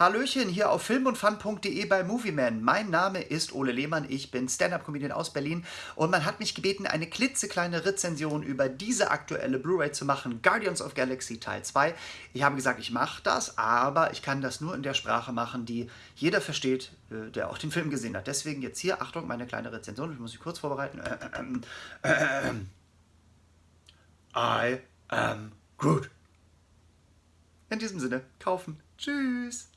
Hallöchen hier auf filmundfun.de bei Movieman. Mein Name ist Ole Lehmann, ich bin Stand-Up-Comedian aus Berlin und man hat mich gebeten, eine klitzekleine Rezension über diese aktuelle Blu-ray zu machen, Guardians of Galaxy Teil 2. Ich habe gesagt, ich mache das, aber ich kann das nur in der Sprache machen, die jeder versteht, äh, der auch den Film gesehen hat. Deswegen jetzt hier, Achtung, meine kleine Rezension, ich muss mich kurz vorbereiten. Äh, äh, I am Groot. In diesem Sinne, kaufen. Tschüss.